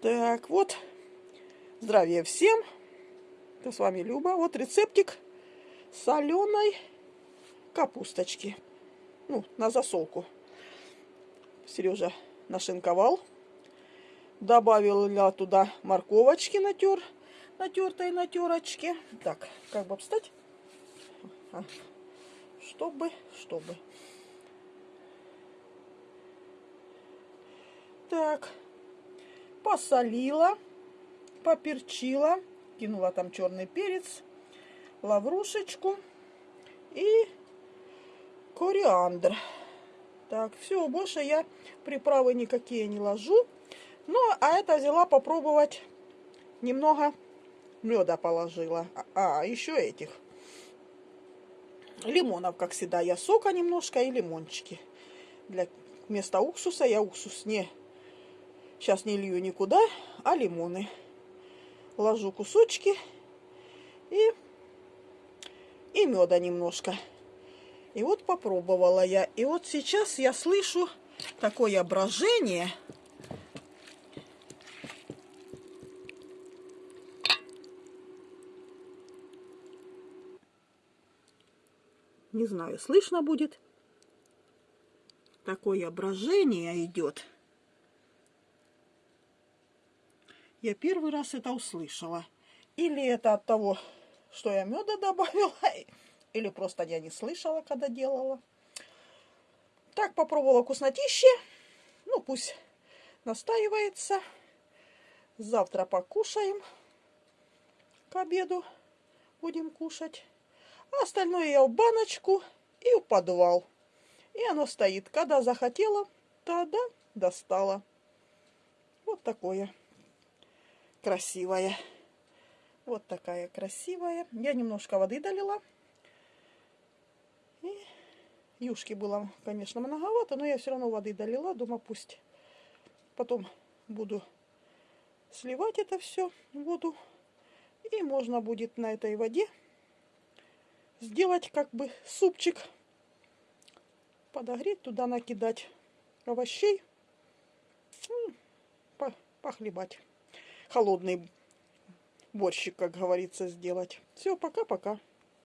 Так, вот. Здравия всем. Это с вами Люба. Вот рецептик соленой капусточки. Ну, на засолку. Сережа нашинковал. Добавил я туда морковочки натер. Натертой на терочке. Так, как бы обстать? А, чтобы, чтобы. Так, посолила, поперчила, кинула там черный перец, лаврушечку и кориандр. Так, все, больше я приправы никакие не ложу. Ну, а это взяла попробовать немного меда положила. А, а еще этих лимонов, как всегда. Я сока немножко и лимончики. Для вместо уксуса я уксус не Сейчас не лью никуда, а лимоны. Ложу кусочки и, и меда немножко. И вот попробовала я. И вот сейчас я слышу такое брожение. Не знаю, слышно будет. Такое брожение идет. Я первый раз это услышала. Или это от того, что я меда добавила, или просто я не слышала, когда делала. Так, попробовала вкуснотище. Ну, пусть настаивается. Завтра покушаем. К обеду будем кушать. А остальное я в баночку и в подвал. И оно стоит. Когда захотела, тогда достала. Вот такое красивая. Вот такая красивая. Я немножко воды долила. И юшки было, конечно, многовато, но я все равно воды долила. Думаю, пусть потом буду сливать это все, воду. И можно будет на этой воде сделать как бы супчик. Подогреть, туда накидать овощей. Похлебать холодный борщик, как говорится, сделать. Все, пока-пока.